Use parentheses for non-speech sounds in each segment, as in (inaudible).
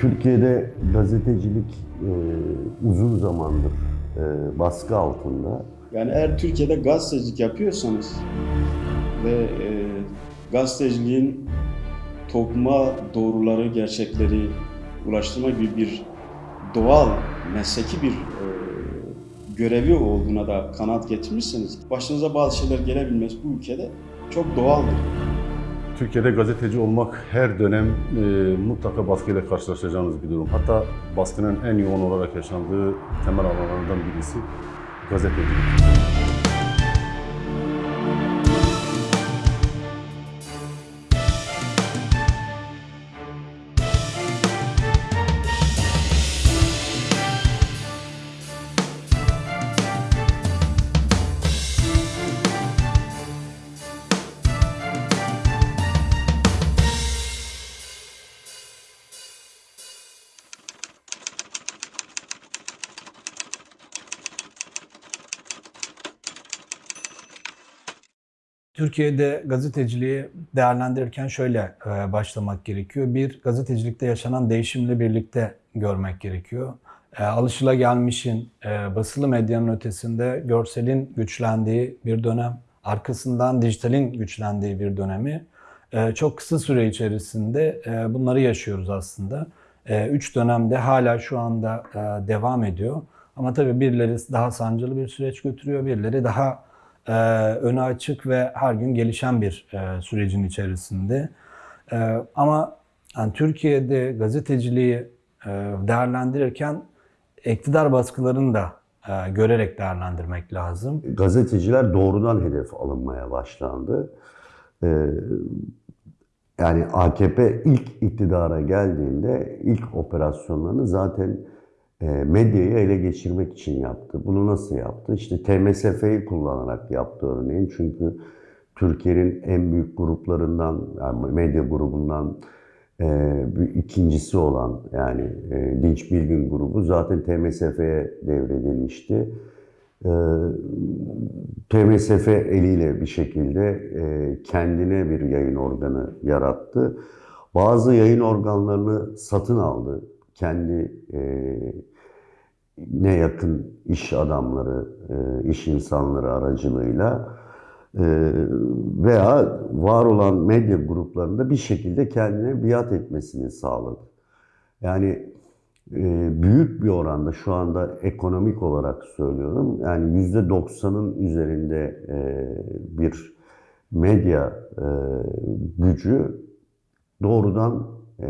Türkiye'de gazetecilik e, uzun zamandır e, baskı altında. Yani eğer Türkiye'de gazetecilik yapıyorsanız ve e, gazeteciliğin topluma doğruları, gerçekleri ulaştırma gibi bir doğal, mesleki bir e, görevi olduğuna da kanaat getirmişseniz başınıza bazı şeyler gelebilmesi bu ülkede çok doğaldır. Türkiye'de gazeteci olmak her dönem e, mutlaka baskıyla karşılaşacağınız bir durum. Hatta baskının en yoğun olarak yaşandığı temel alanlarından birisi gazetecilik. Türkiye'de gazeteciliği değerlendirirken şöyle e, başlamak gerekiyor. Bir, gazetecilikte yaşanan değişimle birlikte görmek gerekiyor. E, alışılagelmişin e, basılı medyanın ötesinde görselin güçlendiği bir dönem, arkasından dijitalin güçlendiği bir dönemi çok kısa süre içerisinde bunları yaşıyoruz aslında. Üç dönemde hala şu anda devam ediyor. Ama tabii birileri daha sancılı bir süreç götürüyor, birileri daha e, önü açık ve her gün gelişen bir e, sürecin içerisinde. E, ama yani Türkiye'de gazeteciliği e, değerlendirirken iktidar baskılarını da e, görerek değerlendirmek lazım. Gazeteciler doğrudan hedef alınmaya başlandı. E, yani AKP ilk iktidara geldiğinde ilk operasyonlarını zaten medyayı ele geçirmek için yaptı. Bunu nasıl yaptı? İşte TMSF'yi kullanarak yaptı örneğin. Çünkü Türkiye'nin en büyük gruplarından, yani medya grubundan e, ikincisi olan yani e, Dinç Bilgin grubu zaten TMSF'ye devredilmişti. E, TMSF eliyle bir şekilde e, kendine bir yayın organı yarattı. Bazı yayın organlarını satın aldı. Kendi e, ne yakın iş adamları, e, iş insanları aracılığıyla e, veya var olan medya gruplarında bir şekilde kendine biat etmesini sağladı. Yani e, büyük bir oranda şu anda ekonomik olarak söylüyorum. Yani yüzde doksanın üzerinde e, bir medya e, gücü doğrudan e,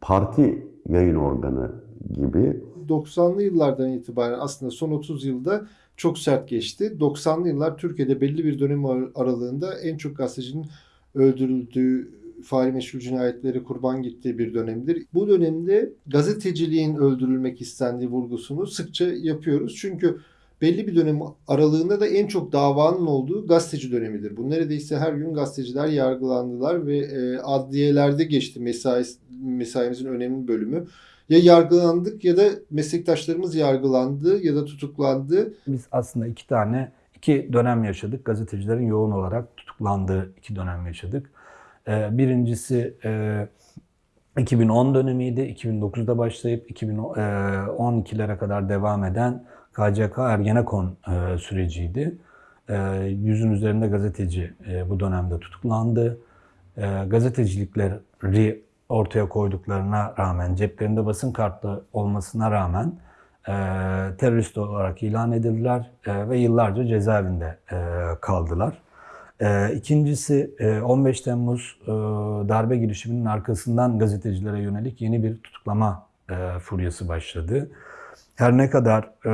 parti yayın organı gibi 90'lı yıllardan itibaren aslında son 30 yılda çok sert geçti. 90'lı yıllar Türkiye'de belli bir dönem aralığında en çok gazetecinin öldürüldüğü, faili meşhur cinayetleri kurban gittiği bir dönemdir. Bu dönemde gazeteciliğin öldürülmek istendiği vurgusunu sıkça yapıyoruz. Çünkü belli bir dönem aralığında da en çok davanın olduğu gazeteci dönemidir. Bu neredeyse her gün gazeteciler yargılandılar ve e, adliyelerde geçti mesai, mesaimizin önemli bölümü ya yargılandık ya da meslektaşlarımız yargılandı ya da tutuklandı. Biz aslında iki tane, iki dönem yaşadık. Gazetecilerin yoğun olarak tutuklandığı iki dönem yaşadık. Ee, birincisi 2010 dönemiydi. 2009'da başlayıp 2012'lere kadar devam eden KCK Ergenekon e, süreciydi. E, yüzün üzerinde gazeteci e, bu dönemde tutuklandı. Gazetecilikleri ortaya koyduklarına rağmen, ceplerinde basın kartlı olmasına rağmen e, terörist olarak ilan edildiler e, ve yıllarca cezaevinde e, kaldılar. E, ikincisi e, 15 Temmuz e, darbe girişiminin arkasından gazetecilere yönelik yeni bir tutuklama e, furyası başladı. Her ne kadar e,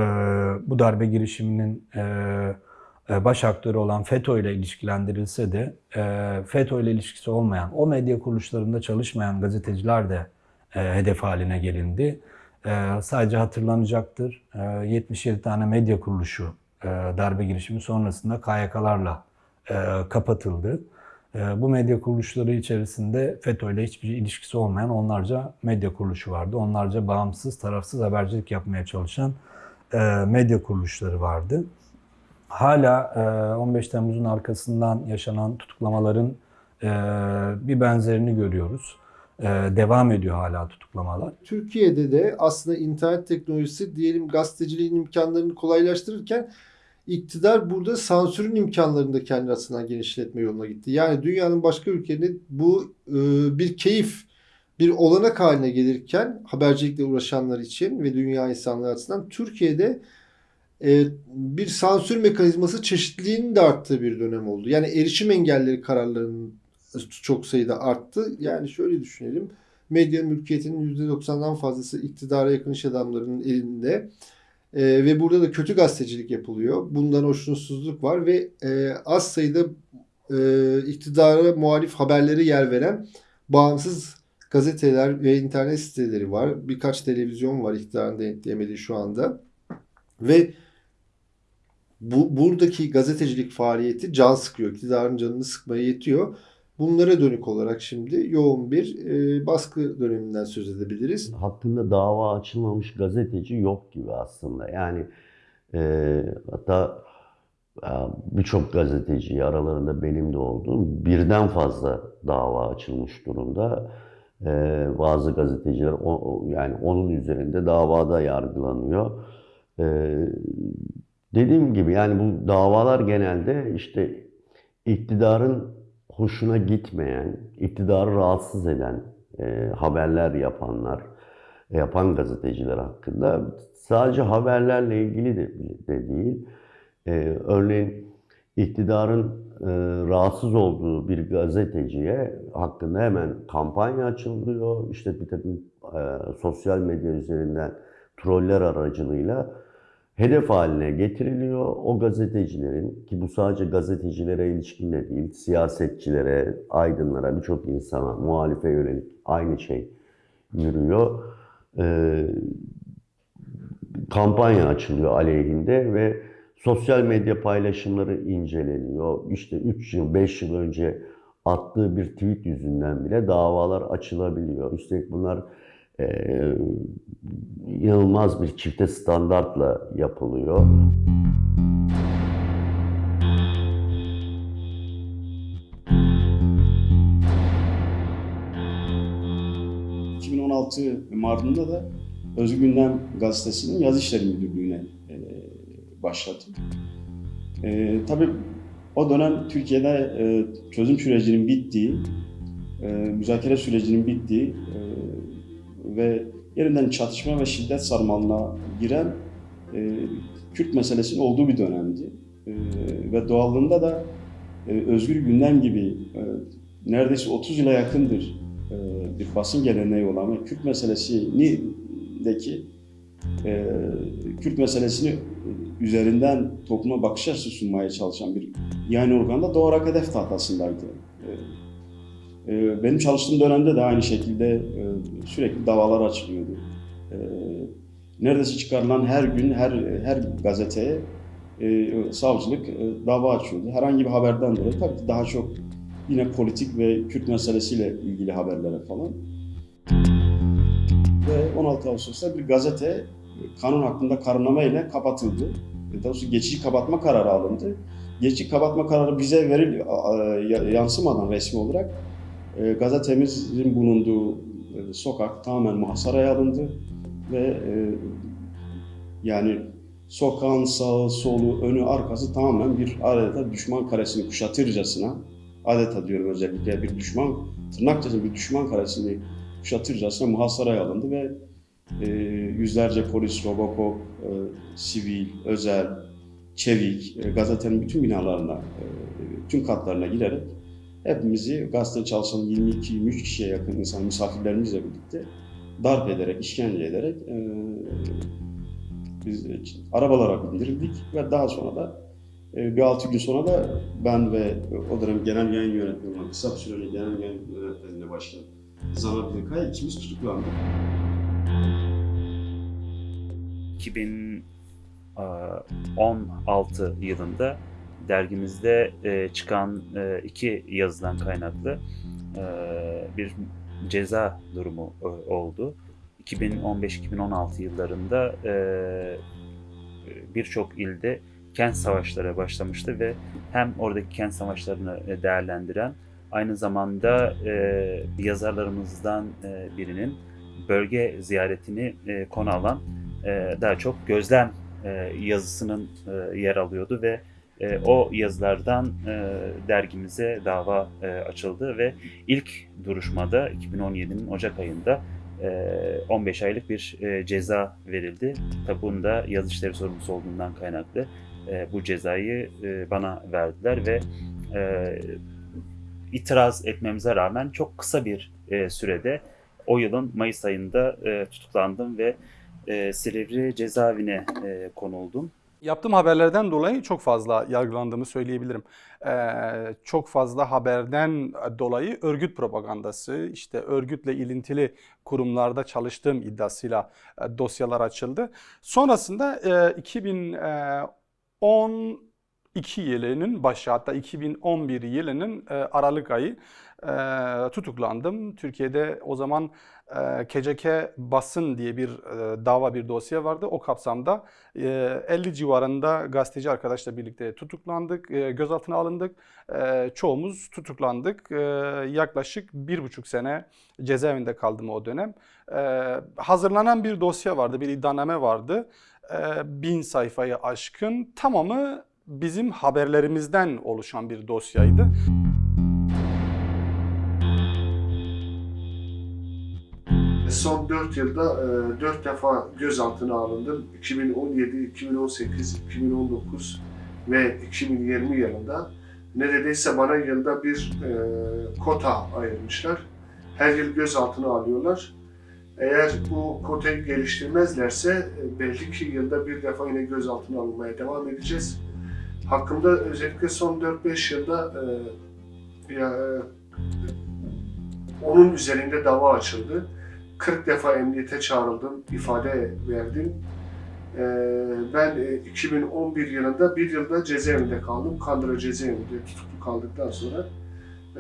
bu darbe girişiminin e, e, baş aktörü olan FETÖ ile ilişkilendirilse de e, FETÖ ile ilişkisi olmayan, o medya kuruluşlarında çalışmayan gazeteciler de e, hedef haline gelindi. Sadece hatırlanacaktır 77 tane medya kuruluşu darbe girişimi sonrasında KYK'larla kapatıldı. Bu medya kuruluşları içerisinde FETÖ ile hiçbir ilişkisi olmayan onlarca medya kuruluşu vardı. Onlarca bağımsız, tarafsız habercilik yapmaya çalışan medya kuruluşları vardı hala 15 Temmuz'un arkasından yaşanan tutuklamaların bir benzerini görüyoruz. e, devam ediyor hala tutuklamalar. Türkiye'de de aslında internet teknolojisi diyelim gazeteciliğin imkanlarını kolaylaştırırken iktidar burada sansürün imkanlarını da kendi açısından genişletme yoluna gitti. Yani dünyanın başka ülkelerinde bu e, bir keyif, bir olanak haline gelirken habercilikle uğraşanlar için ve dünya insanları açısından Türkiye'de e, bir sansür mekanizması çeşitliliğinin de arttığı bir dönem oldu. Yani erişim engelleri kararlarının çok sayıda arttı. Yani şöyle düşünelim. Medya mülkiyetinin %90'dan fazlası iktidara yakın iş adamlarının elinde. Ee, ve burada da kötü gazetecilik yapılıyor. Bundan hoşnutsuzluk var ve e, az sayıda e, iktidara muhalif haberleri yer veren bağımsız gazeteler ve internet siteleri var. Birkaç televizyon var iktidarın denetleyemediği şu anda. Ve bu buradaki gazetecilik faaliyeti can sıkıyor. İktidarın canını sıkmaya yetiyor. Bunlara dönük olarak şimdi yoğun bir e, baskı döneminden söz edebiliriz. hakkında dava açılmamış gazeteci yok gibi aslında. Yani e, hatta e, birçok gazeteci aralarında benim de olduğum birden fazla dava açılmış durumda. E, bazı gazeteciler o, yani onun üzerinde davada yargılanıyor. E, dediğim gibi yani bu davalar genelde işte iktidarın hoşuna gitmeyen, iktidarı rahatsız eden e, haberler yapanlar, yapan gazeteciler hakkında sadece haberlerle ilgili de, de değil. E, örneğin iktidarın e, rahatsız olduğu bir gazeteciye hakkında hemen kampanya açılıyor. İşte bir takım e, sosyal medya üzerinden troller aracılığıyla hedef haline getiriliyor. O gazetecilerin ki bu sadece gazetecilere ilişkin de değil, siyasetçilere, aydınlara, birçok insana, muhalife yönelik aynı şey yürüyor. Ee, kampanya açılıyor aleyhinde ve sosyal medya paylaşımları inceleniyor. İşte 3 yıl, 5 yıl önce attığı bir tweet yüzünden bile davalar açılabiliyor. Üstelik bunlar e, inanılmaz bir çifte standartla yapılıyor. Ee, 2016 Mardin'de de Özgür Gündem Gazetesi'nin yaz işleri müdürlüğüne e, başladım. E, tabii o dönem Türkiye'de e, çözüm sürecinin bittiği, e, müzakere sürecinin bittiği ve yerinden çatışma ve şiddet sarmalına giren e, Kürt meselesinin olduğu bir dönemdi. E, ve doğallığında da e, Özgür Gündem gibi e, neredeyse 30 yıla yakındır e, bir basın geleneği olan ve Kürt meselesindeki e, Kürt meselesini üzerinden topluma bakış açısı sunmaya çalışan bir yayın organı da doğarak hedef tahtasındaydı. E, e, benim çalıştığım dönemde de aynı şekilde e, sürekli davalar açılıyordu. E, neredeyse çıkarılan her gün her her gazeteye e, savcılık e, dava açıyordu. Herhangi bir haberden dolayı tabii daha çok yine politik ve Kürt meselesiyle ilgili haberlere falan. Ve 16 Ağustos'ta bir gazete kanun hakkında kararname ile kapatıldı. Daha doğrusu geçici kapatma kararı alındı. Geçici kapatma kararı bize veril yansımadan resmi olarak e, gazetemizin bulunduğu e, sokak tamamen muhasaraya alındı ve e, yani sokağın sağı, solu, önü, arkası tamamen bir adeta düşman karesini kuşatırcasına adeta diyorum özellikle bir düşman, tırnak bir düşman karesini kuşatırcasına muhasaraya alındı ve e, yüzlerce polis, Robocop, e, sivil, özel, çevik, e, gazetenin bütün binalarına, e, tüm katlarına girerek hepimizi gazete çalışan 22-23 kişiye yakın insan misafirlerimizle birlikte darp ederek, işkence ederek e, biz arabalara bindirildik ve daha sonra da e, bir altı gün sonra da ben ve o dönem genel yayın yönetmeni olan kısa bir süreyle genel yayın yönetmenliğine başlayan Zana Bilkay ikimiz tutuklandık. 2016 yılında dergimizde e, çıkan e, iki yazıdan kaynaklı e, bir ceza durumu e, oldu. 2015-2016 yıllarında e, birçok ilde kent savaşları başlamıştı ve hem oradaki kent savaşlarını e, değerlendiren Aynı zamanda e, yazarlarımızdan e, birinin bölge ziyaretini e, konu alan e, daha çok gözlem e, yazısının e, yer alıyordu ve e, o yazılardan e, dergimize dava e, açıldı ve ilk duruşmada 2017'nin Ocak ayında e, 15 aylık bir e, ceza verildi. Tabi bunda yazı işleri sorumlusu olduğundan kaynaklı e, bu cezayı e, bana verdiler ve e, itiraz etmemize rağmen çok kısa bir e, sürede o yılın Mayıs ayında e, tutuklandım ve e, Silivri cezaevine e, konuldum. Yaptığım haberlerden dolayı çok fazla yargılandığımı söyleyebilirim. Ee, çok fazla haberden dolayı örgüt propagandası, işte örgütle ilintili kurumlarda çalıştığım iddiasıyla e, dosyalar açıldı. Sonrasında e, 2012 yılının başı hatta 2011 yılının e, Aralık ayı e, tutuklandım. Türkiye'de o zaman e, KCK Basın diye bir e, dava bir dosya vardı. O kapsamda e, 50 civarında gazeteci arkadaşla birlikte tutuklandık, e, gözaltına alındık. E, çoğumuz tutuklandık. E, yaklaşık bir buçuk sene cezaevinde kaldım o dönem. E, hazırlanan bir dosya vardı, bir iddianame vardı. E, bin sayfayı aşkın tamamı bizim haberlerimizden oluşan bir dosyaydı. Son 4 yılda 4 defa gözaltına alındım. 2017, 2018, 2019 ve 2020 yılında neredeyse bana yılda bir e, kota ayırmışlar. Her yıl gözaltına alıyorlar. Eğer bu kotayı geliştirmezlerse e, belli ki yılda bir defa yine gözaltına alınmaya devam edeceğiz. Hakkımda özellikle son 4-5 yılda e, ya, e, onun üzerinde dava açıldı. 40 defa emniyete çağrıldım, ifade verdim. Ee, ben e, 2011 yılında bir yılda cezaevinde kaldım. Kandıra cezaevinde tutuklu kaldıktan sonra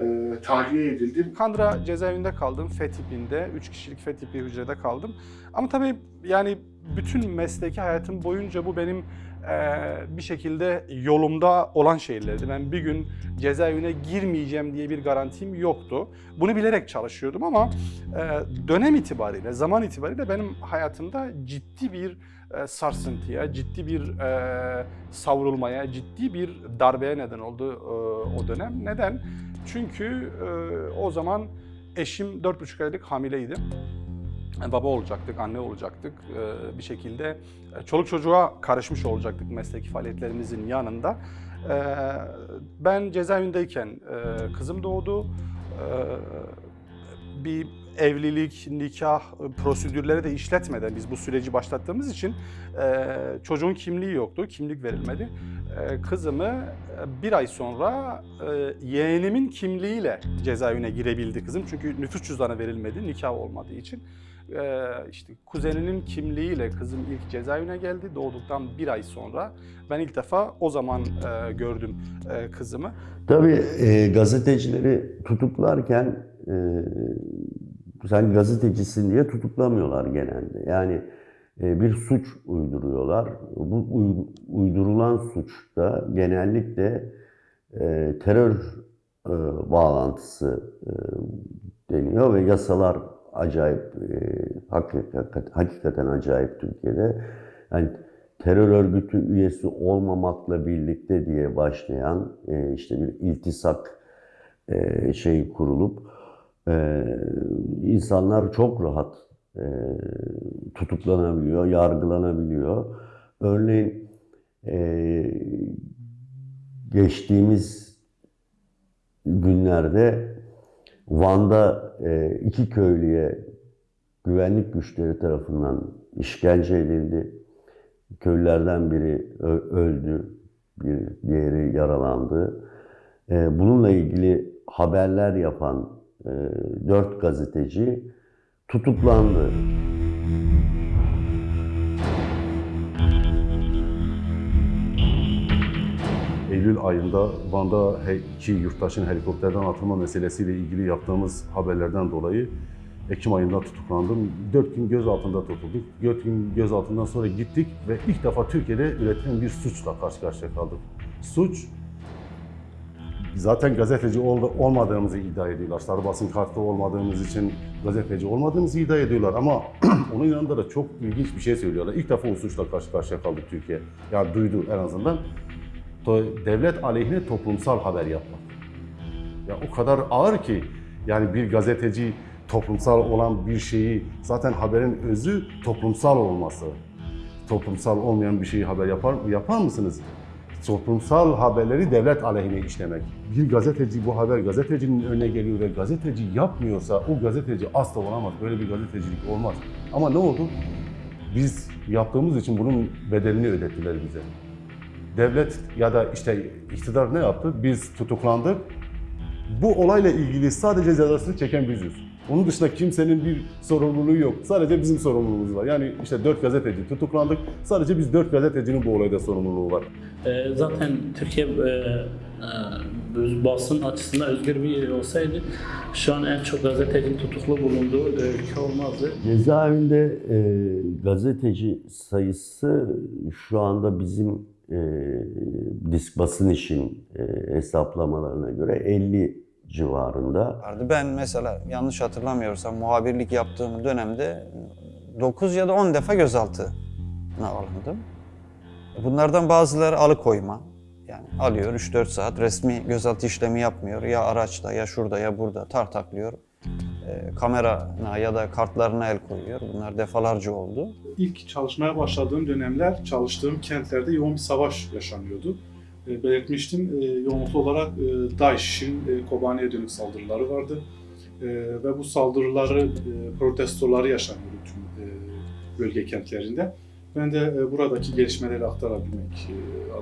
e, tahliye edildim. Kandıra cezaevinde kaldım. F tipinde, 3 kişilik F tipi hücrede kaldım. Ama tabii yani bütün mesleki hayatım boyunca bu benim eee, bir şekilde yolumda olan şeylerdi. Ben bir gün cezaevine girmeyeceğim diye bir garantim yoktu. Bunu bilerek çalışıyordum ama eee, dönem itibariyle, zaman itibariyle benim hayatımda ciddi bir eee, sarsıntıya, ciddi bir eee, savrulmaya, ciddi bir darbeye neden oldu eee, o dönem. Neden? Çünkü eee, o zaman eşim 4,5 aylık hamileydi. Yani Baba olacaktık, anne olacaktık. Ee, bir şekilde e, çoluk çocuğa karışmış olacaktık mesleki faaliyetlerimizin yanında. Ee, ben cezaevindeyken e, kızım doğdu. Ee, bir evlilik, nikah e, prosedürleri de işletmeden biz bu süreci başlattığımız için e, çocuğun kimliği yoktu, kimlik verilmedi. E, Kızımı e, bir ay sonra e, yeğenimin kimliğiyle cezaevine girebildi kızım. Çünkü nüfus cüzdanı verilmedi, nikah olmadığı için. E, işte kuzeninin kimliğiyle kızım ilk cezaevine geldi. Doğduktan bir ay sonra ben ilk defa o zaman e, gördüm e, kızımı. Tabii e, gazetecileri tutuklarken e, sen gazetecisin diye tutuklamıyorlar genelde. Yani e, bir suç uyduruyorlar. Bu uy- uydurulan suçta genellikle e, terör e, bağlantısı deniyor ve yasalar acayip, hakikaten, acayip Türkiye'de. Yani terör örgütü üyesi olmamakla birlikte diye başlayan işte bir iltisak şeyi kurulup e, insanlar çok rahat e, tutuklanabiliyor, yargılanabiliyor. Örneğin e, geçtiğimiz günlerde Van'da e, iki köylüye güvenlik güçleri tarafından işkence edildi. Köylülerden biri öldü, bir diğeri yaralandı. E, bununla ilgili haberler yapan e, dört gazeteci tutuklandı. Eylül ayında Van'da iki yurttaşın helikopterden atılma meselesiyle ilgili yaptığımız haberlerden dolayı Ekim ayında tutuklandım. Dört gün gözaltında tutulduk. Dört gün gözaltından sonra gittik ve ilk defa Türkiye'de üretilen bir suçla karşı karşıya kaldık. Suç, zaten gazeteci ol- olmadığımızı iddia ediyorlar. Sarı basın kartı olmadığımız için gazeteci olmadığımızı iddia ediyorlar. Ama (clears throat) onun yanında da çok ilginç bir şey söylüyorlar. İlk defa o suçla karşı karşıya kaldı Türkiye. Yani duydu en azından. Devlet aleyhine toplumsal haber yapmak. Ya o kadar ağır ki yani bir gazeteci toplumsal olan bir şeyi zaten haberin özü toplumsal olması. Toplumsal olmayan bir şeyi haber yapar yapar mısınız? Toplumsal haberleri devlet aleyhine işlemek. Bir gazeteci bu haber gazetecinin önüne geliyor ve gazeteci yapmıyorsa o gazeteci asla olamaz. Böyle bir gazetecilik olmaz. Ama ne oldu? Biz yaptığımız için bunun bedelini ödettiler bize. Devlet ya da işte iktidar ne yaptı? Biz tutuklandık. Bu olayla ilgili sadece cezasını çeken biziz. Onun dışında kimsenin bir sorumluluğu yok. Sadece bizim sorumluluğumuz var. Yani işte dört gazeteci tutuklandık. Sadece biz dört gazetecinin bu olayda sorumluluğu var. Ee, zaten Türkiye e, e, basın açısından özgür bir yer olsaydı şu an en çok gazetecinin tutuklu bulunduğu e, ülke olmazdı. Cezaevinde e, gazeteci sayısı şu anda bizim e, disk basın işin e, hesaplamalarına göre 50 civarında. vardı. Ben mesela yanlış hatırlamıyorsam muhabirlik yaptığım dönemde 9 ya da 10 defa gözaltına alındım. Bunlardan bazıları alıkoyma. Yani alıyor 3-4 saat resmi gözaltı işlemi yapmıyor. Ya araçta ya şurada ya burada tartaklıyor. E, kamerana ya da kartlarına el koyuyor. Bunlar defalarca oldu. İlk çalışmaya başladığım dönemler çalıştığım kentlerde yoğun bir savaş yaşanıyordu. E, belirtmiştim e, yoğunluklu olarak e, DAEŞ'in Kobani'ye dönük saldırıları vardı. Ve bu saldırıları, protestoları yaşanıyordu tüm bölge kentlerinde. Ben de buradaki gelişmeleri aktarabilmek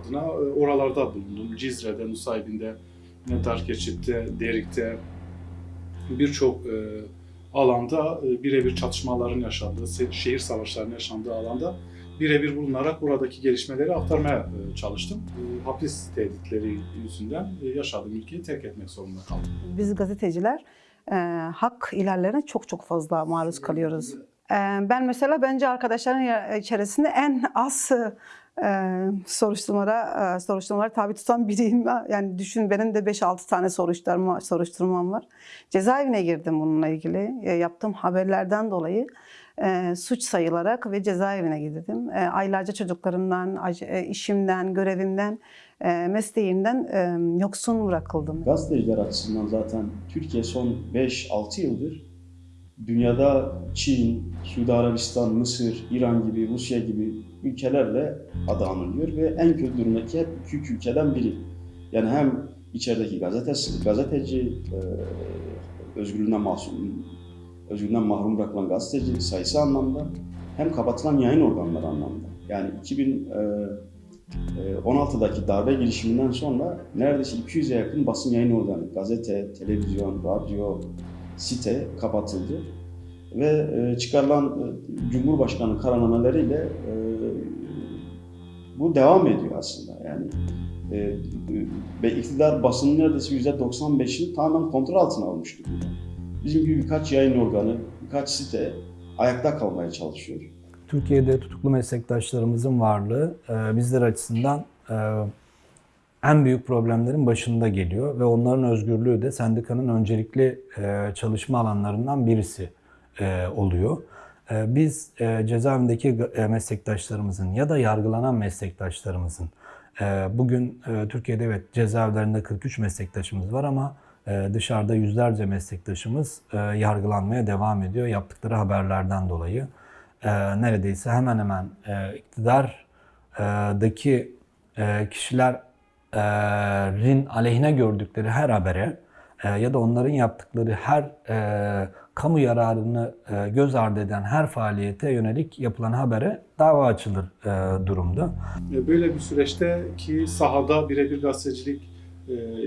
adına oralarda bulundum. Cizre'de, Nusaybin'de, Netar Keçit'te, Derik'te birçok alanda birebir çatışmaların yaşandığı, şehir savaşlarının yaşandığı alanda birebir bulunarak buradaki gelişmeleri aktarmaya e, çalıştım. E, Hapis tehditleri yüzünden e, yaşadığım ülkeyi terk etmek zorunda kaldım. Biz gazeteciler e, hak ihlallerine çok çok fazla maruz kalıyoruz. E, ben mesela bence arkadaşların içerisinde en az e, soruşturmalara, e, soruşturmalara tabi tutan biriyim. Yani düşün benim de 5-6 tane soruşturma, soruşturmam var. Cezaevine girdim bununla ilgili. E, yaptığım haberlerden dolayı e, suç sayılarak ve cezaevine girdim. E, aylarca çocuklarımdan, e, işimden, görevimden, e, mesleğimden e, yoksun bırakıldım. Gazeteciler açısından zaten Türkiye son 5-6 yıldır dünyada Çin, Suudi Arabistan, Mısır, İran gibi, Rusya gibi ülkelerle adı anılıyor ve en kötü durumdaki hep iki üç ülkeden biri. Yani hem içerideki gazetesi, gazeteci, e, özgürlüğünden mahrum, özgürlüğünden mahrum bırakılan gazeteci sayısı anlamda hem kapatılan yayın organları anlamda. Yani 2016'daki darbe girişiminden sonra neredeyse 200'e yakın basın yayın organı, gazete, televizyon, radyo, site kapatıldı. Ve e, çıkarılan e, Cumhurbaşkanı kararnameleriyle e, bu devam ediyor aslında. Yani e, ve iktidar basının neredeyse %95'ini tamamen kontrol altına almış durumda. Bizim gibi birkaç yayın organı, birkaç site ayakta kalmaya çalışıyor. Türkiye'de tutuklu meslektaşlarımızın varlığı e, bizler açısından e, en büyük problemlerin başında geliyor ve onların özgürlüğü de sendikanın öncelikli e, çalışma alanlarından birisi oluyor. Biz cezaevindeki meslektaşlarımızın ya da yargılanan meslektaşlarımızın bugün Türkiye'de evet cezaevlerinde 43 meslektaşımız var ama dışarıda yüzlerce meslektaşımız e, yargılanmaya devam ediyor yaptıkları haberlerden dolayı. E, Neredeyse hemen hemen e, iktidardaki e, kişilerin aleyhine gördükleri her habere ya da onların yaptıkları her kamu yararını göz ardı eden her faaliyete yönelik yapılan habere dava açılır durumda. Böyle bir süreçte ki sahada birebir gazetecilik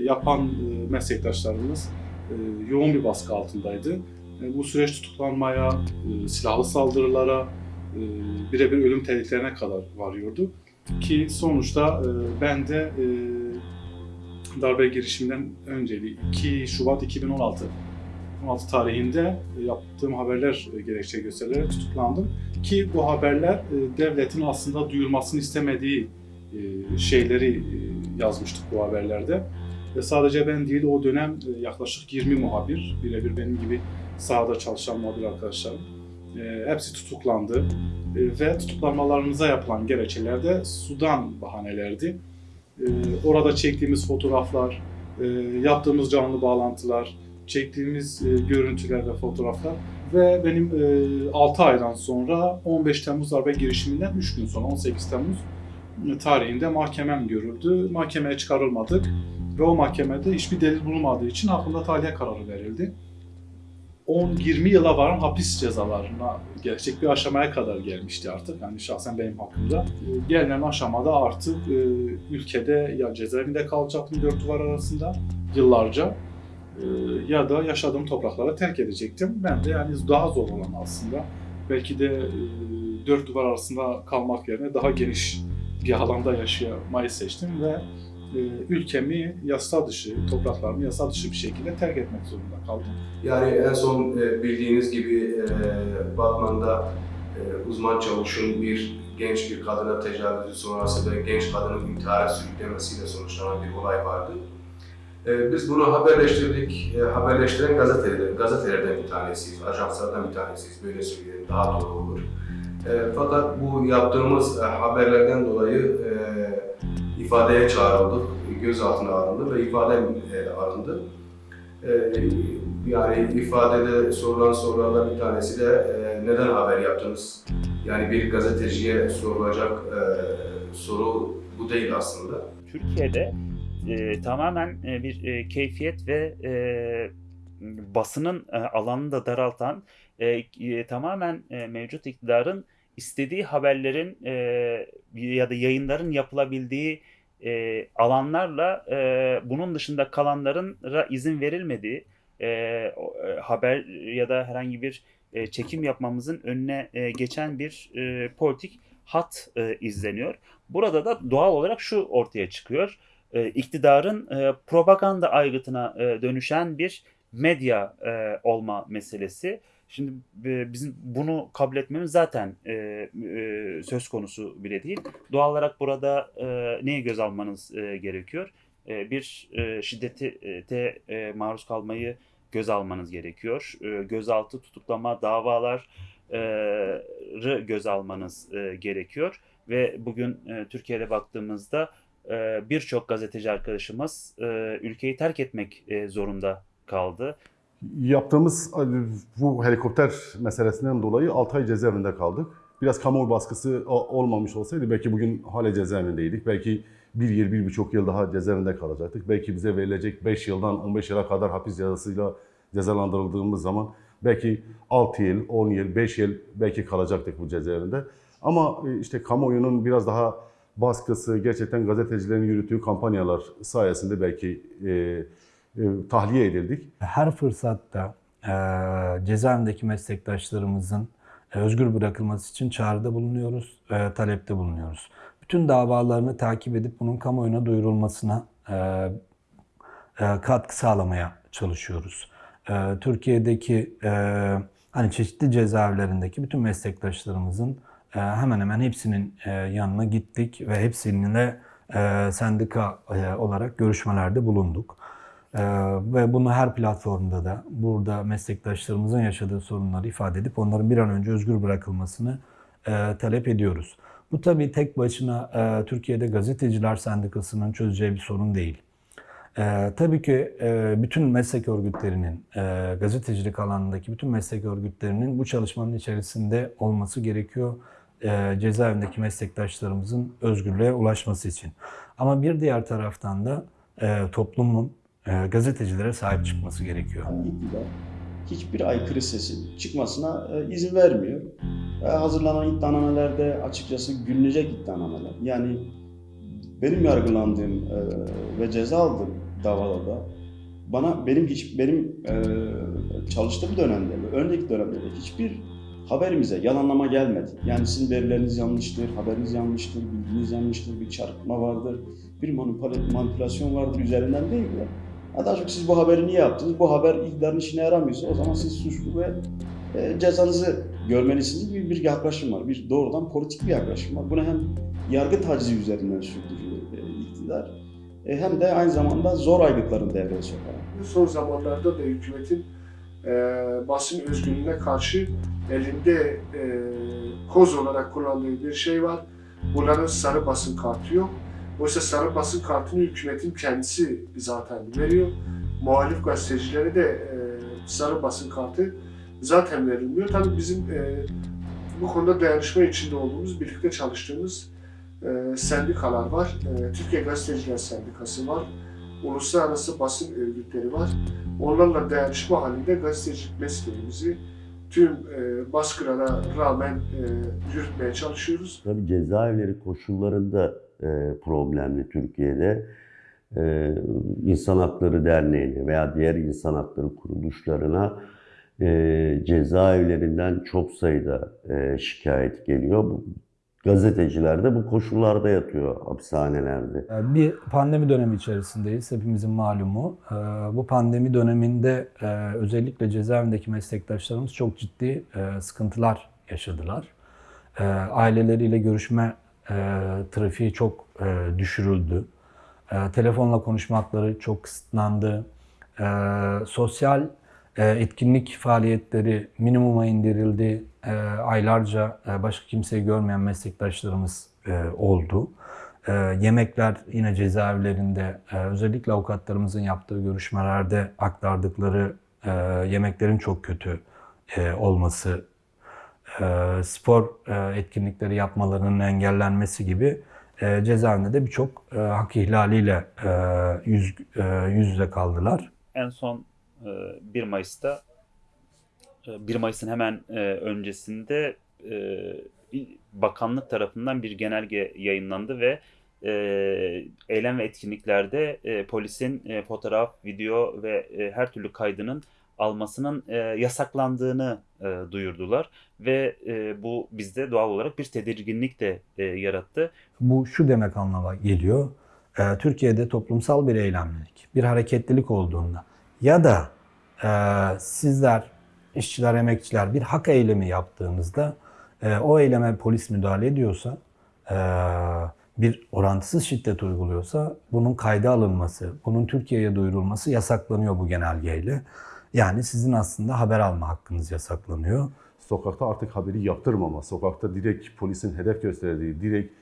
yapan e, meslektaşlarımız e, yoğun bir baskı altındaydı. E, Bu süreç tutuklanmaya, e, silahlı saldırılara, e, birebir ölüm tehditlerine kadar varıyordu. Ki sonuçta e, ben de e, darbe girişiminden önceli 2 Şubat 2016 16 tarihinde e, yaptığım haberler e, gerekçe gösterilerek tutuklandım. Ki bu haberler e, devletin aslında duyurmasını istemediği e, şeyleri e, yazmıştık bu haberlerde. Ve sadece ben değil o dönem e, yaklaşık 20 muhabir, birebir benim gibi sahada çalışan muhabir arkadaşlarım. e, hepsi tutuklandı. E, ve tutuklanmalarımıza yapılan gerekçeler de Sudan bahanelerdi. Orada çektiğimiz fotoğraflar, yaptığımız canlı bağlantılar, çektiğimiz görüntüler ve fotoğraflar ve benim e, 6 aydan sonra 15 Temmuz darbe girişiminden 3 gün sonra 18 Temmuz tarihinde mahkemem görüldü. Mahkemeye çıkarılmadık ve o mahkemede hiçbir delil bulunmadığı için hakkında tahliye kararı verildi. 10-20 yıla varan hapis cezalarına gelecek bir aşamaya kadar gelmişti artık. Yani şahsen benim hakkımda. Gelinen aşamada artık e, ülkede ya cezaevinde kalacaktım dört duvar arasında yıllarca e, ya da yaşadığım topraklara terk edecektim. Ben de yani daha zor olan aslında. Belki de e, dört duvar arasında kalmak yerine daha geniş bir alanda yaşamayı seçtim ve e, ülkemi yasa dışı, topraklarımı yasa dışı bir şekilde terk etmek zorunda kaldım. Yani en son e, bildiğiniz gibi e, Batman'da e, uzman çavuşun bir genç bir kadına tecavüzü sonrası ve genç kadının intihara sürüklemesiyle sonuçlanan bir olay vardı. E, Biz bunu haberleştirdik. E, Haberleştiren gazeteler, gazetelerden bir tanesiyiz, ajanslardan bir tanesiyiz. Böyle söyleyelim daha doğru olur. E, Fakat bu yaptığımız e, haberlerden dolayı e, ifadeye çağrıldık, gözaltına alındı ve ifade e, alındı. Ee, yani ifadede sorulan sorulardan bir tanesi de e, neden haber yaptınız? Yani bir gazeteciye sorulacak e, soru bu değil aslında. Türkiye'de e, tamamen e, bir e, keyfiyet ve e, basının e, alanını da daraltan e, e, tamamen e, mevcut iktidarın istediği haberlerin e, ya da yayınların yapılabildiği e, alanlarla e, bunun dışında kalanların izin verilmediği e, e, haber ya da herhangi bir e, çekim yapmamızın önüne e, geçen bir e, politik hat e, izleniyor. Burada da doğal olarak şu ortaya çıkıyor. E, iktidarın e, propaganda aygıtına e, dönüşen bir medya e, olma meselesi. Şimdi e, bizim bunu kabul etmemiz zaten e, e, söz konusu bile değil. Doğal olarak burada e, neye göz almanız e, gerekiyor? E, bir e, şiddete e, maruz kalmayı göz almanız gerekiyor. E, gözaltı, tutuklama, davaları göz almanız e, gerekiyor. Ve bugün e, Türkiye'de baktığımızda e, birçok gazeteci arkadaşımız e, ülkeyi terk etmek e, zorunda kaldı. Yaptığımız bu helikopter meselesinden dolayı 6 ay cezaevinde kaldık. Biraz kamuoyu baskısı olmamış olsaydı belki bugün hala cezaevindeydik. Belki bir yıl, bir buçuk yıl daha cezaevinde kalacaktık. Belki bize verilecek 5 yıldan 15 yıla kadar hapis cezasıyla cezalandırıldığımız zaman belki 6 yıl, 10 yıl, 5 yıl belki kalacaktık bu cezaevinde. Ama e, işte kamuoyunun biraz daha baskısı, gerçekten gazetecilerin yürüttüğü kampanyalar sayesinde belki e, tahliye edildik. Her fırsatta e, cezaevindeki meslektaşlarımızın e, özgür bırakılması için çağrıda bulunuyoruz, e, talepte bulunuyoruz. Bütün davalarını takip edip bunun kamuoyuna duyurulmasına e, e, katkı sağlamaya çalışıyoruz. E, Türkiye'deki e, hani çeşitli cezaevlerindeki bütün meslektaşlarımızın e, hemen hemen hepsinin e, yanına gittik ve hepsininle e, sendika e, olarak görüşmelerde bulunduk. Ee, ve bunu her platformda da burada meslektaşlarımızın yaşadığı sorunları ifade edip onların bir an önce özgür bırakılmasını e, talep ediyoruz. Bu tabii tek başına e, Türkiye'de gazeteciler sendikasının çözeceği bir sorun değil. E, tabii ki e, bütün meslek örgütlerinin, e, gazetecilik alanındaki bütün meslek örgütlerinin bu çalışmanın içerisinde olması gerekiyor e, cezaevindeki meslektaşlarımızın özgürlüğe ulaşması için. Ama bir diğer taraftan da e, toplumun e, gazetecilere sahip çıkması gerekiyor. iktidar hiçbir aykırı sesin çıkmasına e, izin vermiyor. E, hazırlanan iddianamelerde açıkçası gülünecek iddianameler. Yani benim yargılandığım e, ve ceza aldığım davalarda bana benim hiç benim e, çalıştığım dönemde ve önceki dönemde de hiçbir haberimize yalanlama gelmedi. Yani sizin verileriniz yanlıştır, haberiniz yanlıştır, bilginiz yanlıştır, bir çarpıtma vardır, bir manipüla- manipülasyon vardır üzerinden değil de Ha, Daha çok siz bu haberi niye yaptınız? Bu haber iktidarın işine yaramıyorsa o zaman siz suçlu ve e, cezanızı görmelisiniz gibi bir yaklaşım var. Bir doğrudan politik bir yaklaşım var. Bunu hem yargı tacizi üzerinden sürdürüyor e, iktidar. e, hem de aynı zamanda zor aylıkların devreye sokarak. Son zamanlarda da hükümetin e, basın özgürlüğüne karşı elinde e, koz olarak kullandığı bir şey var. Bunların sarı basın kartı yok. Oysa sarı basın kartını hükümetin kendisi zaten veriyor. Muhalif gazetecilere de e, sarı basın kartı zaten verilmiyor. Tabii bizim e, bu konuda dayanışma içinde olduğumuz, birlikte çalıştığımız e, sendikalar var. Türkiye Gazeteciler Sendikası var. Uluslararası basın örgütleri var. Onlarla dayanışma halinde gazetecilik mesleğimizi tüm e, baskılara rağmen yürütmeye çalışıyoruz. Tabii cezaevleri koşullarında e, problemli Türkiye'de. E, İnsan Hakları Derneği'ne veya diğer insan hakları kuruluşlarına e, cezaevlerinden çok sayıda e, şikayet geliyor. Bu, gazeteciler de bu koşullarda yatıyor hapishanelerde. Ee, Bir pandemi dönemi içerisindeyiz. Hepimizin malumu. Ee, Bu pandemi döneminde e, özellikle cezaevindeki meslektaşlarımız çok ciddi e, sıkıntılar yaşadılar. Aileleriyle görüşme e, trafiği çok e, düşürüldü. E, Telefonla konuşma hakları çok kısıtlandı. E, Sosyal e, etkinlik faaliyetleri minimuma indirildi. E, Aylarca e, başka kimseyi görmeyen meslektaşlarımız e, oldu. E, yemekler yine cezaevlerinde e, özellikle avukatlarımızın yaptığı görüşmelerde aktardıkları e, yemeklerin çok kötü e, olması, spor e, etkinlikleri yapmalarının engellenmesi gibi e, cezaevinde de birçok e, hak ihlaliyle e, yüz, e, yüz yüze kaldılar. En son e, 1 Mayıs'ta e, 1 Mayıs'ın hemen e, öncesinde e, bakanlık tarafından bir genelge yayınlandı ve e, eylem ve etkinliklerde e, polisin e, fotoğraf, video ve e, her türlü kaydının almasının e, yasaklandığını e, duyurdular ve e, bu bizde doğal olarak bir tedirginlik de e, yarattı. Bu şu demek anlama geliyor. Ee, Türkiye'de toplumsal bir eylemlilik, bir hareketlilik olduğunda ya da e, sizler, işçiler, emekçiler bir hak eylemi yaptığınızda e, o eyleme polis müdahale ediyorsa, e, bir orantısız şiddet uyguluyorsa bunun kayda alınması, bunun Türkiye'ye duyurulması yasaklanıyor bu genelgeyle. Yani sizin aslında haber alma hakkınız yasaklanıyor. Sokakta artık haberi yaptırmama, sokakta direkt polisin hedef gösterdiği, direkt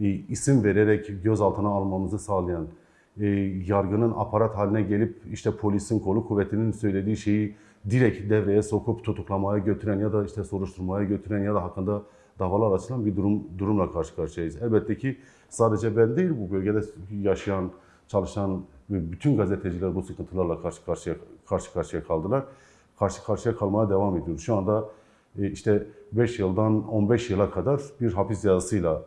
e, isim vererek gözaltına almamızı sağlayan, e, yargının aparat haline gelip işte polisin kolu kuvvetinin söylediği şeyi direkt devreye sokup tutuklamaya götüren ya da işte soruşturmaya götüren ya da hakkında davalar açılan bir durum durumla karşı karşıyayız. Elbette ki sadece ben değil bu bölgede yaşayan, çalışan bütün gazeteciler bu sıkıntılarla karşı karşıya karşı karşıya kaldılar. Karşı karşıya kalmaya devam ediyoruz. Şu anda e, işte 5 yıldan 15 yıla kadar bir hapis cezasıyla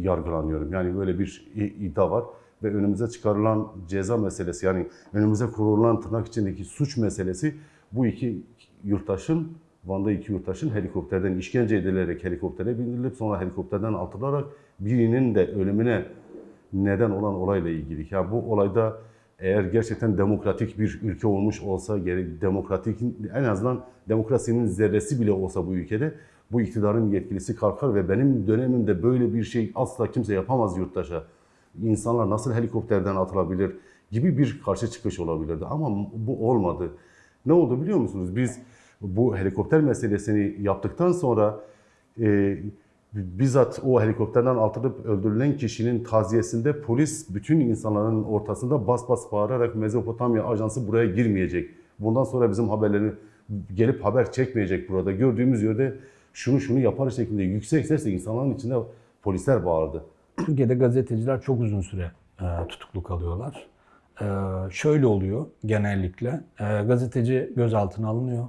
yargılanıyorum. Yani böyle bir iddia var ve önümüze çıkarılan ceza meselesi yani önümüze kurulan tırnak içindeki suç meselesi bu iki yurttaşın Van'da iki yurttaşın helikopterden işkence edilerek helikoptere bindirilip sonra helikopterden atılarak birinin de ölümüne neden olan olayla ilgili. Yani bu olayda eğer gerçekten demokratik bir ülke olmuş olsa, gerek demokratik en azından demokrasinin zerresi bile olsa bu ülkede bu iktidarın yetkilisi kalkar ve benim dönemimde böyle bir şey asla kimse yapamaz yurttaşa. İnsanlar nasıl helikopterden atılabilir gibi bir karşı çıkış olabilirdi ama bu olmadı. Ne oldu biliyor musunuz? Biz bu helikopter meselesini yaptıktan sonra e, bizzat o helikopterden atılıp öldürülen kişinin taziyesinde polis bütün insanların ortasında bas bas bağırarak Mezopotamya ajansı buraya girmeyecek. Bundan sonra bizim haberlerini gelip haber çekmeyecek burada. Gördüğümüz yerde şunu şunu yapar şeklinde yüksek sesle insanların içinde polisler bağırdı. Türkiye'de gazeteciler çok uzun süre e, tutuklu kalıyorlar. E, şöyle oluyor genellikle. E, gazeteci gözaltına alınıyor,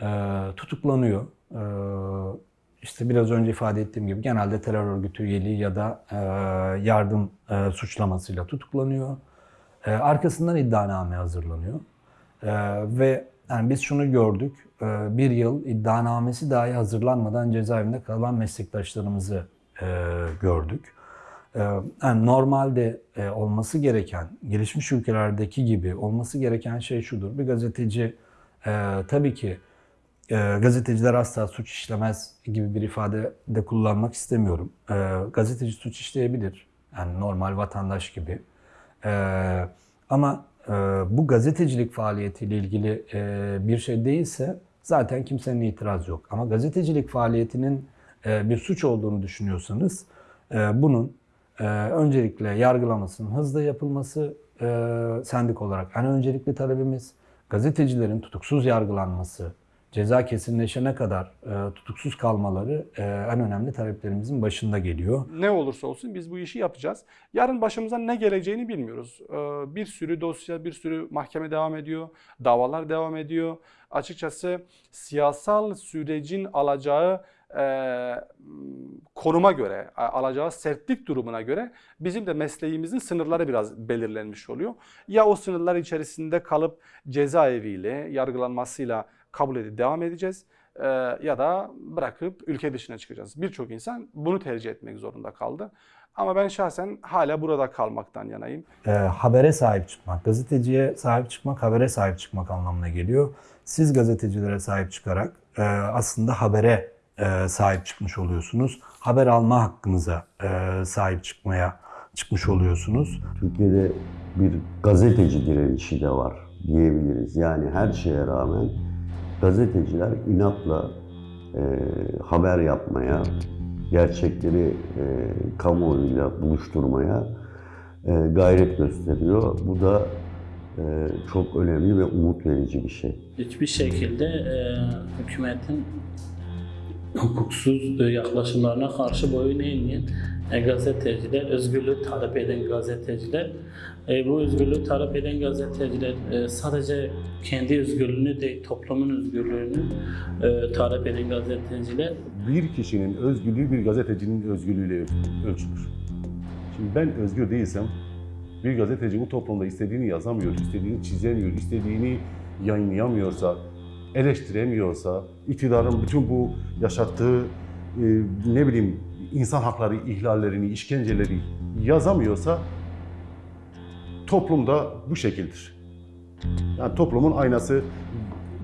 e, tutuklanıyor. E, işte biraz önce ifade ettiğim gibi genelde terör örgütü üyeliği ya da e, yardım e, suçlamasıyla tutuklanıyor. E, arkasından iddianame hazırlanıyor. Ve yani biz şunu gördük, bir yıl iddianamesi dahi hazırlanmadan cezaevinde kalan meslektaşlarımızı gördük. Yani normalde olması gereken, gelişmiş ülkelerdeki gibi olması gereken şey şudur. Bir gazeteci tabii ki e, gazeteciler asla suç işlemez gibi bir ifade de kullanmak istemiyorum. E, gazeteci suç işleyebilir. Yani normal vatandaş gibi. E, ama e, bu gazetecilik faaliyetiyle ilgili e, bir şey değilse zaten kimsenin itiraz yok. Ama gazetecilik faaliyetinin e, bir suç olduğunu düşünüyorsanız e, bunun e, öncelikle yargılamasının hızlı yapılması e, sendik olarak en öncelikli talebimiz. Gazetecilerin tutuksuz yargılanması, ceza kesinleşene kadar e, tutuksuz kalmaları e, en önemli taleplerimizin başında geliyor. Ne olursa olsun biz bu işi yapacağız. Yarın başımıza ne geleceğini bilmiyoruz. Ee, Bir sürü dosya, bir sürü mahkeme devam ediyor, davalar devam ediyor. Açıkçası siyasal sürecin alacağı e, konuma göre, alacağı sertlik durumuna göre bizim de mesleğimizin sınırları biraz belirlenmiş oluyor. Ya o sınırlar içerisinde kalıp cezaeviyle, yargılanmasıyla kabul edip devam edeceğiz e, ya da bırakıp ülke dışına çıkacağız. Birçok insan bunu tercih etmek zorunda kaldı. Ama ben şahsen hala burada kalmaktan yanayım. e, habere sahip çıkmak, gazeteciye sahip çıkmak, habere sahip çıkmak anlamına geliyor. Siz gazetecilere sahip çıkarak e, aslında habere e, sahip çıkmış oluyorsunuz. Haber alma hakkınıza e, sahip çıkmaya çıkmış oluyorsunuz. Türkiye'de bir gazeteci direnişi de var diyebiliriz. Yani her şeye rağmen gazeteciler inatla e, haber yapmaya, gerçekleri e, kamuoyuyla buluşturmaya e, gayret gösteriyor. Bu da e, çok önemli ve umut verici bir şey. Hiçbir şekilde e, hükümetin hukuksuz yaklaşımlarına karşı boyun eğmeyen gazeteciler, özgürlüğü talep eden gazeteciler, e, bu özgürlüğü talep eden gazeteciler e, sadece kendi özgürlüğünü değil, toplumun özgürlüğünü e, talep eden gazeteciler Bir kişinin özgürlüğü bir gazetecinin özgürlüğüyle öl- ölçülür. Şimdi ben özgür değilsem bir gazeteci bu toplumda istediğini yazamıyor, istediğini çizemiyor, istediğini yayınlayamıyorsa, eleştiremiyorsa, iktidarın bütün bu yaşattığı e, ne bileyim insan hakları ihlallerini, işkenceleri yazamıyorsa toplumda bu şekildir. Yani toplumun aynası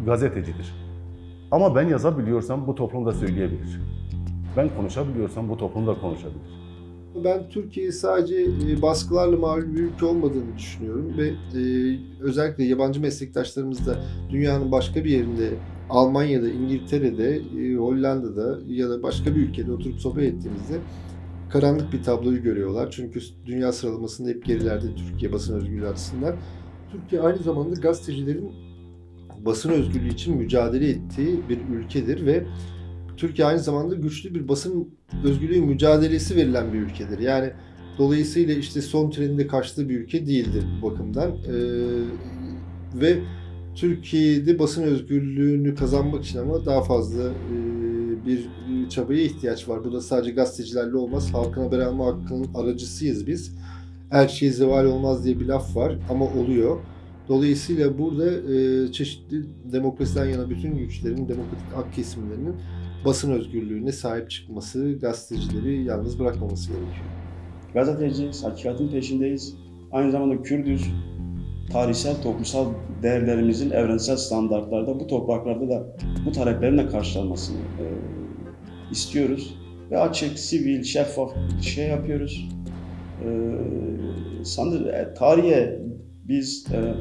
gazetecidir. Ama ben yazabiliyorsam bu toplum da söyleyebilir. Ben konuşabiliyorsam bu toplum da konuşabilir. Ben Türkiye'yi sadece e, baskılarla mağlup bir ülke olmadığını düşünüyorum ve e, özellikle yabancı meslektaşlarımız da dünyanın başka bir yerinde Almanya'da, İngiltere'de, e, Hollanda'da ya da başka bir ülkede oturup sohbet ettiğimizde karanlık bir tabloyu görüyorlar. Çünkü dünya sıralamasında hep gerilerde Türkiye basın özgürlüğü açısından. Türkiye aynı zamanda gazetecilerin basın özgürlüğü için mücadele ettiği bir ülkedir ve Türkiye aynı zamanda güçlü bir basın özgürlüğü mücadelesi verilen bir ülkedir. Yani dolayısıyla işte son treninde kaçtığı bir ülke değildir bu bakımdan. Ee, ve Türkiye'de basın özgürlüğünü kazanmak için ama daha fazla e, bir çabaya ihtiyaç var. Bu da sadece gazetecilerle olmaz. Halkın haber alma hakkının aracısıyız biz. Elçiye zeval olmaz diye bir laf var ama oluyor. Dolayısıyla burada e, çeşitli demokrasiden yana bütün güçlerin, demokratik hak kesimlerinin basın özgürlüğüne sahip çıkması, gazetecileri yalnız bırakmaması gerekiyor. Gazeteciyiz, hakikatin peşindeyiz. Aynı zamanda Kürdüz. Tarihsel, toplumsal değerlerimizin evrensel standartlarda bu topraklarda da bu taleplerin de karşılanmasını e, istiyoruz. Ve açık, sivil, şeffaf bir şey yapıyoruz. E, sanır, e, tarihe biz e,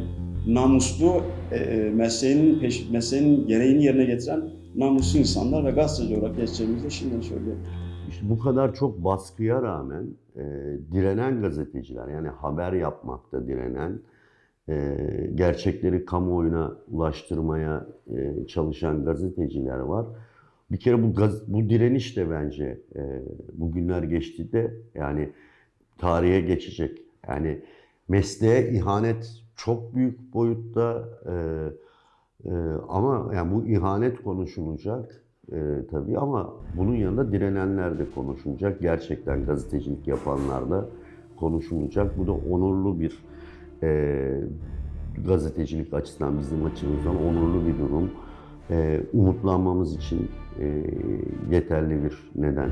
namuslu e, e, mesleğinin, peş, mesleğinin gereğini yerine getiren namuslu insanlar ve gazeteci olarak geçeceğimizi şimdiden söylüyorum. İşte bu kadar çok baskıya rağmen e, direnen gazeteciler yani haber yapmakta direnen, e, gerçekleri kamuoyuna ulaştırmaya e, çalışan gazeteciler var. Bir kere bu gaz, bu direniş de bence e, bugünler geçti de yani tarihe geçecek. Yani mesleğe ihanet çok büyük boyutta e, e, ama yani bu ihanet konuşulacak e, tabii ama bunun yanında direnenler de konuşulacak. Gerçekten gazetecilik yapanlar da konuşulacak. Bu da onurlu bir e, gazetecilik açısından bizim açımızdan onurlu bir durum. E, umutlanmamız için e, yeterli bir neden.